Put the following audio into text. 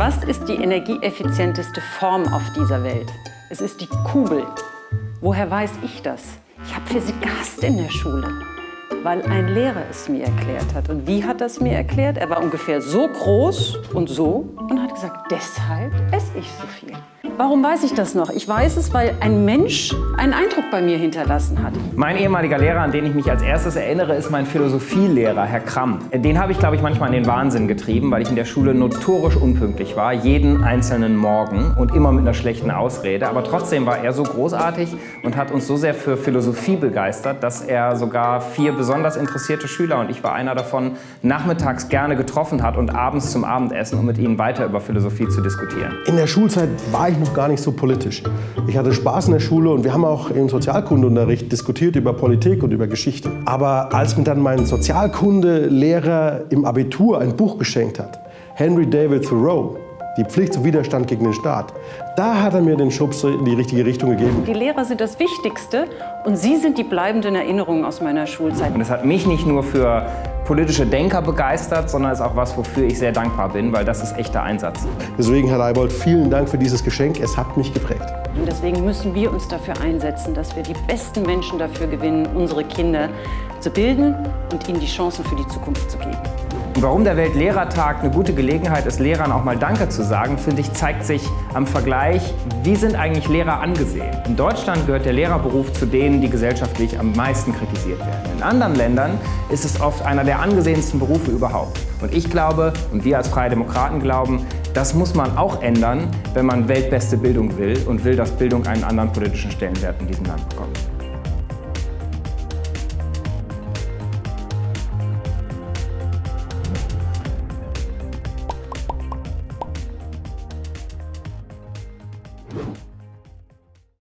Was ist die energieeffizienteste Form auf dieser Welt? Es ist die Kugel. Woher weiß ich das? Ich habe Physik gehasst in der Schule, weil ein Lehrer es mir erklärt hat. Und wie hat es mir erklärt? Er war ungefähr so groß und so und hat gesagt, deshalb esse ich so viel. Warum weiß ich das noch? Ich weiß es, weil ein Mensch einen Eindruck bei mir hinterlassen hat. Mein ehemaliger Lehrer, an den ich mich als erstes erinnere, ist mein Philosophielehrer, Herr Kramm. Den habe ich, glaube ich, manchmal in den Wahnsinn getrieben, weil ich in der Schule notorisch unpünktlich war, jeden einzelnen Morgen und immer mit einer schlechten Ausrede. Aber trotzdem war er so großartig und hat uns so sehr für Philosophie begeistert, dass er sogar vier besonders interessierte Schüler, und ich war einer davon, nachmittags gerne getroffen hat und abends zum Abendessen, um mit ihnen weiter über Philosophie zu diskutieren. In der Schulzeit war ich noch gar nicht so politisch. Ich hatte Spaß in der Schule und wir haben auch im Sozialkundeunterricht diskutiert über Politik und über Geschichte. Aber als mir dann mein Sozialkundelehrer im Abitur ein Buch geschenkt hat, Henry David Thoreau, die Pflicht zum Widerstand gegen den Staat. Da hat er mir den Schubs in die richtige Richtung gegeben. Die Lehrer sind das Wichtigste und sie sind die bleibenden Erinnerungen aus meiner Schulzeit. Und es hat mich nicht nur für politische Denker begeistert, sondern ist auch was, wofür ich sehr dankbar bin, weil das ist echter Einsatz. Deswegen, Herr Leibold, vielen Dank für dieses Geschenk. Es hat mich geprägt. Und deswegen müssen wir uns dafür einsetzen, dass wir die besten Menschen dafür gewinnen, unsere Kinder zu bilden und ihnen die Chancen für die Zukunft zu geben. Warum der Weltlehrertag eine gute Gelegenheit ist, Lehrern auch mal Danke zu sagen, finde ich, zeigt sich am Vergleich, wie sind eigentlich Lehrer angesehen. In Deutschland gehört der Lehrerberuf zu denen, die gesellschaftlich am meisten kritisiert werden. In anderen Ländern ist es oft einer der angesehensten Berufe überhaupt. Und ich glaube, und wir als Freie Demokraten glauben, das muss man auch ändern, wenn man weltbeste Bildung will und will, dass Bildung einen anderen politischen Stellenwert in diesem Land bekommt. You